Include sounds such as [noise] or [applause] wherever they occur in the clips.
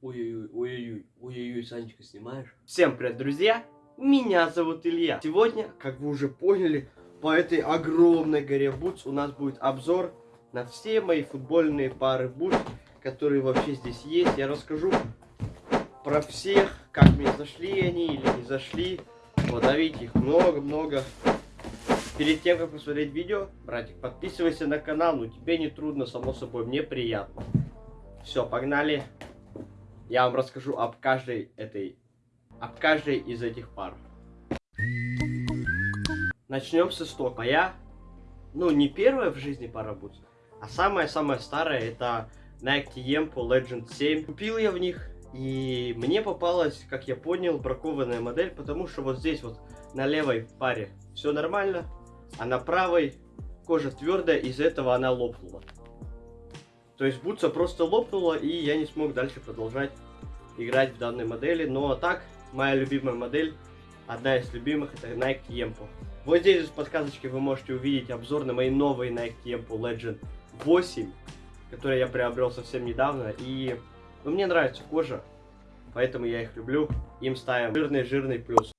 Ой-ой-ой, ой-ой-ой, ой-ой-ой, ой-ой-ой, Санечка, снимаешь? Всем привет, друзья! Меня зовут Илья. Сегодня, как вы уже поняли, по этой огромной горе Бутс у нас будет обзор на все мои футбольные пары Бутс, которые вообще здесь есть. Я расскажу про всех, как мне зашли они или не зашли. Вот, видите, их много-много. Перед тем, как посмотреть видео, братик, подписывайся на канал, ну тебе не трудно, само собой, мне приятно. Все, погнали. Я вам расскажу об каждой этой, об каждой из этих пар. Начнем с истока. Моя, ну не первая в жизни пара Boots, а самая-самая старая это Nike Yempo Legend 7. Купил я в них, и мне попалась, как я понял, бракованная модель, потому что вот здесь вот на левой паре все нормально, а на правой кожа твердая, из-за этого она лопнула. То есть бутса просто лопнула, и я не смог дальше продолжать играть в данной модели. Но так, моя любимая модель, одна из любимых, это Nike Yempo. Вот здесь в подсказочке вы можете увидеть обзор на мои новые Nike Yempo Legend 8, которые я приобрел совсем недавно. И ну, мне нравится кожа, поэтому я их люблю. Им ставим жирный-жирный плюс.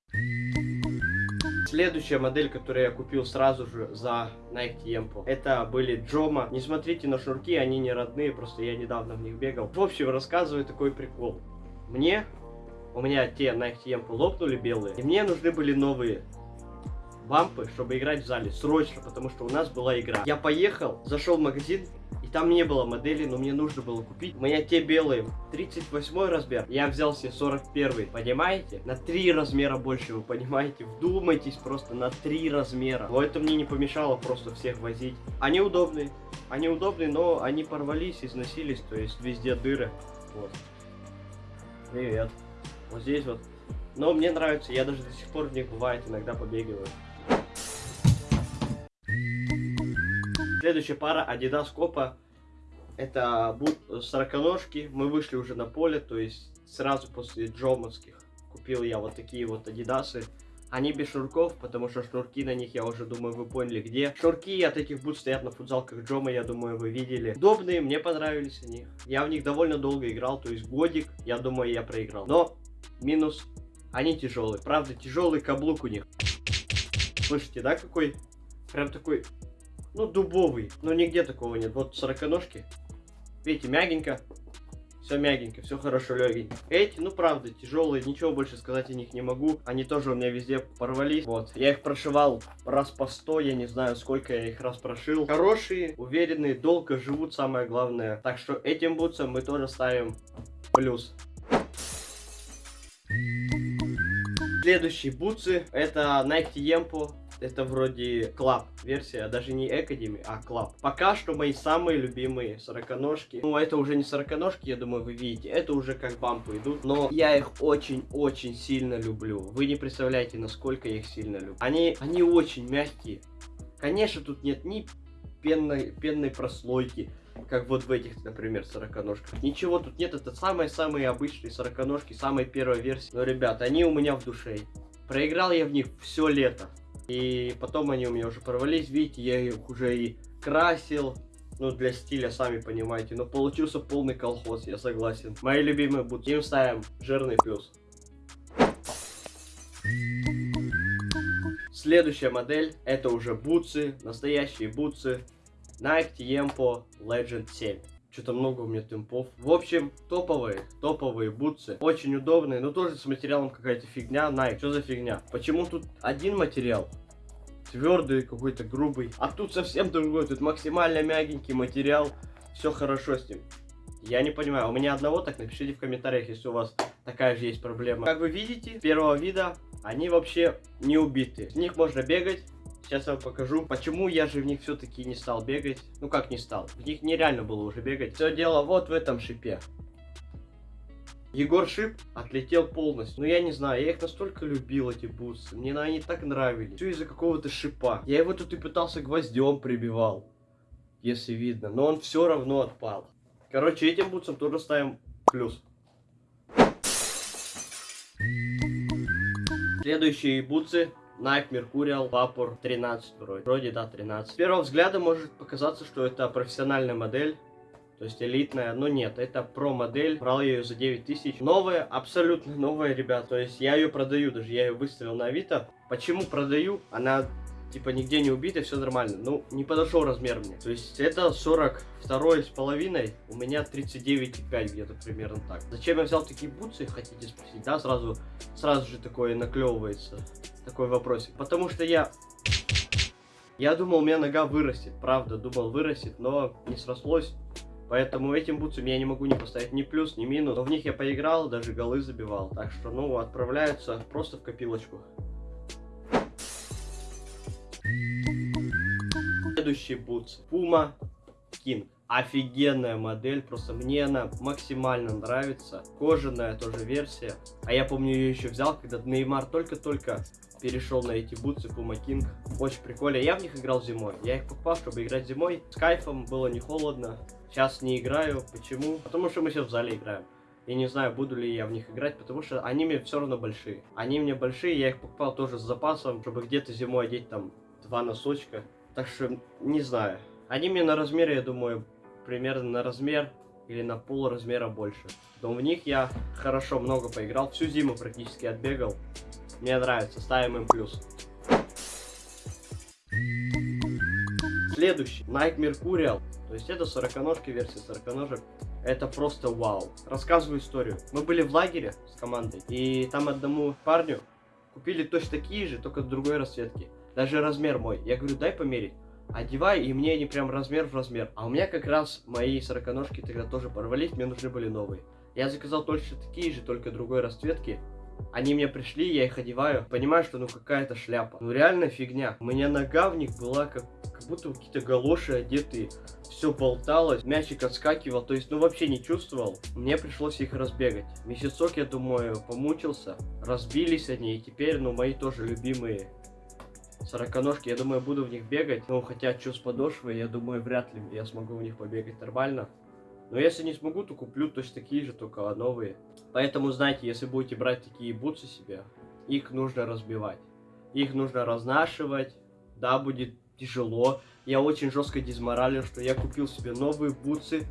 Следующая модель, которую я купил сразу же за Nike Yempo, это были Джома. Не смотрите на шнурки, они не родные, просто я недавно в них бегал. В общем, рассказываю такой прикол. Мне, у меня те Nike Yempo лопнули белые, и мне нужны были новые бампы, чтобы играть в зале, срочно, потому что у нас была игра. Я поехал, зашел в магазин, там не было модели, но мне нужно было купить. У меня те белые, 38 размер. Я взял себе 41, понимаете? На 3 размера больше, вы понимаете? Вдумайтесь просто на 3 размера. Но это мне не помешало просто всех возить. Они удобные. Они удобные, но они порвались, износились, то есть везде дыры. Вот. Привет. Вот здесь вот. Но мне нравится, я даже до сих пор в них бывает иногда побегиваю. Следующая пара Adidas Copa это будут сороконожки. Мы вышли уже на поле, то есть сразу после джомовских купил я вот такие вот адидасы. Они без шнурков, потому что шнурки на них, я уже думаю, вы поняли где. Шнурки от этих будут стоят на футзалках Джома, я думаю, вы видели. Удобные, мне понравились они. Я в них довольно долго играл, то есть годик, я думаю, я проиграл. Но минус, они тяжелые. Правда, тяжелый каблук у них. Слышите, да, какой? Прям такой, ну, дубовый. Но нигде такого нет. Вот сороконожки. Видите, мягенько. Все мягенько, все хорошо легенько. Эти, ну правда, тяжелые, ничего больше сказать о них не могу. Они тоже у меня везде порвались. Вот, я их прошивал раз по 100, я не знаю, сколько я их раз прошил. Хорошие, уверенные, долго живут, самое главное. Так что этим бутсам мы тоже ставим плюс. Следующие бутсы это Nike Yempo это вроде Club версия, даже не Academy, а Club. Пока что мои самые любимые сороконожки. Ну, это уже не сороконожки, я думаю, вы видите. Это уже как бампы идут. Но я их очень-очень сильно люблю. Вы не представляете, насколько я их сильно люблю. Они, они очень мягкие. Конечно, тут нет ни пенной, пенной прослойки, как вот в этих, например, сороконожках. Ничего тут нет, это самые-самые обычные сороконожки, самая первая версия. Но, ребят, они у меня в душе. Проиграл я в них все лето. И потом они у меня уже порвались, видите, я их уже и красил, ну, для стиля, сами понимаете. Но получился полный колхоз, я согласен. Мои любимые будут. Им ставим жирный плюс. Следующая модель, это уже бутсы, настоящие бутсы. Nike Yempo Legend 7. Что-то много у меня темпов. В общем, топовые, топовые бутсы. Очень удобные, но тоже с материалом какая-то фигня. Nike, что за фигня? Почему тут один материал? Твердый, какой-то грубый. А тут совсем другой. Тут максимально мягенький материал. Все хорошо с ним. Я не понимаю, у меня одного так, напишите в комментариях, если у вас такая же есть проблема. Как вы видите, первого вида они вообще не убиты. С них можно бегать, Сейчас я вам покажу, почему я же в них все-таки не стал бегать. Ну как не стал? В них нереально было уже бегать. Все дело вот в этом шипе. Егор Шип отлетел полностью. Но ну, я не знаю, я их настолько любил, эти бусы. Мне они так нравились. Все из-за какого-то шипа. Я его тут и пытался гвоздем прибивал. Если видно. Но он все равно отпал. Короче, этим бутсам тоже ставим плюс. Следующие бутсы Nike Mercurial Vapor 13 вроде. Вроде, да, 13. С первого взгляда может показаться, что это профессиональная модель. То есть элитная, но нет, это про модель. Брал ее за 9 тысяч. Новая, абсолютно новая, ребят. То есть я ее продаю даже, я ее выставил на Авито. Почему продаю? Она типа нигде не убита, все нормально. Ну, не подошел размер мне. То есть это 42 с половиной, у меня 39,5 где-то примерно так. Зачем я взял такие бутсы, хотите спросить? Да, сразу, сразу же такое наклевывается, такой вопросик. Потому что я я думал, у меня нога вырастет, правда, думал вырастет, но не срослось. Поэтому этим бутсам я не могу не поставить ни плюс, ни минус. Но в них я поиграл, даже голы забивал. Так что, ну, отправляются просто в копилочку. Следующий бутс. Puma King. Офигенная модель, просто мне она максимально нравится. Кожаная тоже версия. А я помню ее еще взял, когда Неймар только-только перешел на эти бутсы Puma King. Очень прикольно. Я в них играл зимой. Я их покупал, чтобы играть зимой. С кайфом, было не холодно. Сейчас не играю. Почему? Потому что мы сейчас в зале играем. Я не знаю, буду ли я в них играть, потому что они мне все равно большие. Они мне большие, я их покупал тоже с запасом, чтобы где-то зимой одеть там два носочка. Так что, не знаю. Они мне на размере, я думаю, примерно на размер или на пол размера больше. Но в них я хорошо много поиграл, всю зиму практически отбегал. Мне нравится, ставим им плюс. Следующий, Nike Mercurial. То есть это сороконожки, версия сороконожек. Это просто вау. Рассказываю историю. Мы были в лагере с командой, и там одному парню купили точно такие же, только другой расцветки. Даже размер мой. Я говорю, дай померить. Одевай, и мне они прям размер в размер. А у меня как раз мои сороконожки тогда тоже порвались, мне нужны были новые. Я заказал точно такие же, только другой расцветки. Они мне пришли, я их одеваю, понимаю, что ну какая-то шляпа. Ну реально фигня. У меня нога в них была как, как будто какие-то галоши одетые. Все болталось, мячик отскакивал, то есть ну вообще не чувствовал. Мне пришлось их разбегать. Месяцок, я думаю, помучился. Разбились они, и теперь, ну мои тоже любимые сороконожки, я думаю, буду в них бегать. Ну, хотя, что с подошвой, я думаю, вряд ли я смогу в них побегать нормально. Но если не смогу, то куплю точно такие же, только новые. Поэтому, знаете, если будете брать такие бутсы себе, их нужно разбивать. Их нужно разнашивать. Да, будет тяжело. Я очень жестко дизморалил, что я купил себе новые бутсы.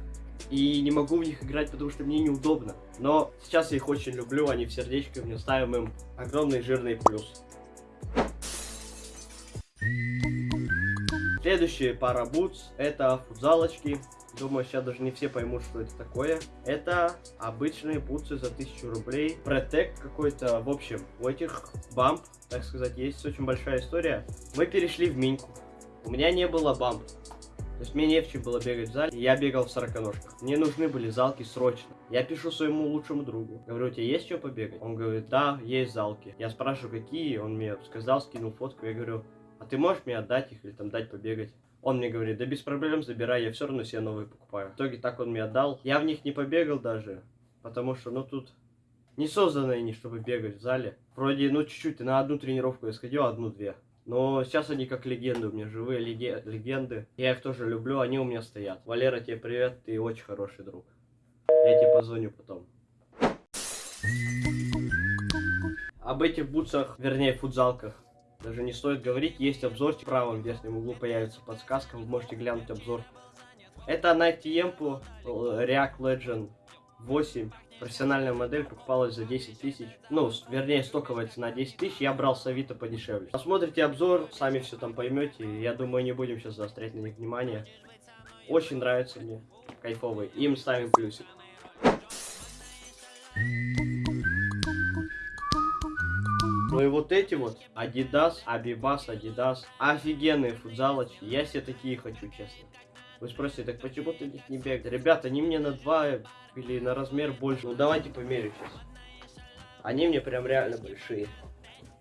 И не могу в них играть, потому что мне неудобно. Но сейчас я их очень люблю, они в сердечко, мне ставим им огромный жирный плюс. Следующая пара бутс это футзалочки. Думаю, сейчас даже не все поймут, что это такое. Это обычные бутсы за 1000 рублей. Протек какой-то. В общем, у этих бамп, так сказать, есть очень большая история. Мы перешли в миньку. У меня не было бамп. То есть мне не в чем было бегать в зале, я бегал в сороконожках. Мне нужны были залки срочно. Я пишу своему лучшему другу. Говорю, у тебя есть что побегать? Он говорит, да, есть залки. Я спрашиваю, какие, он мне сказал, скинул фотку. Я говорю, а ты можешь мне отдать их или там дать побегать? Он мне говорит, да без проблем, забирай, я все равно себе новые покупаю. В итоге так он мне отдал. Я в них не побегал даже, потому что, ну, тут не созданы они, чтобы бегать в зале. Вроде, ну, чуть-чуть, на одну тренировку я сходил, одну-две. Но сейчас они как легенды у меня, живые легенды. Я их тоже люблю, они у меня стоят. Валера, тебе привет, ты очень хороший друг. Я тебе позвоню потом. Об этих бутсах, вернее, футзалках даже не стоит говорить, есть обзор, в правом верхнем углу появится подсказка, вы можете глянуть обзор. Это Nike Tempo React Legend 8. Профессиональная модель покупалась за 10 тысяч. Ну, вернее, стоковая цена 10 тысяч, я брал с Авито подешевле. Посмотрите обзор, сами все там поймете. Я думаю, не будем сейчас заострять на них внимание. Очень нравится мне, кайфовый. Им ставим плюсик. Ну и вот эти вот Adidas, Abibas, Adidas, офигенные футзалочки. Я себе такие хочу, честно. Вы спросите, так почему ты них не бегаешь? Ребята, они мне на 2 или на размер больше. Ну давайте померю сейчас. Они мне прям реально большие.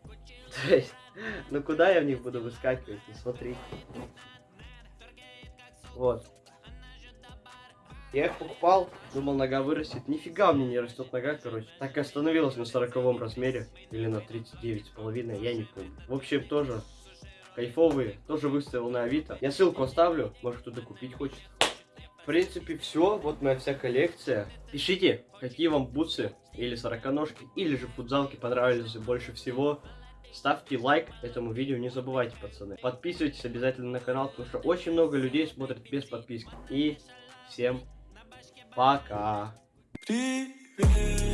[laughs] То есть, ну куда я в них буду выскакивать? Ну смотри. Вот. Я их покупал, думал, нога вырастет. Нифига у меня не растет нога, короче. Так и остановилась на 40 размере. Или на 39 с половиной, я не помню. В общем, тоже кайфовые. Тоже выставил на Авито. Я ссылку оставлю, может кто-то купить хочет. В принципе, все. Вот моя вся коллекция. Пишите, какие вам бутсы или сороконожки, или же футзалки понравились больше всего. Ставьте лайк этому видео, не забывайте, пацаны. Подписывайтесь обязательно на канал, потому что очень много людей смотрят без подписки. И всем Пока. Привет.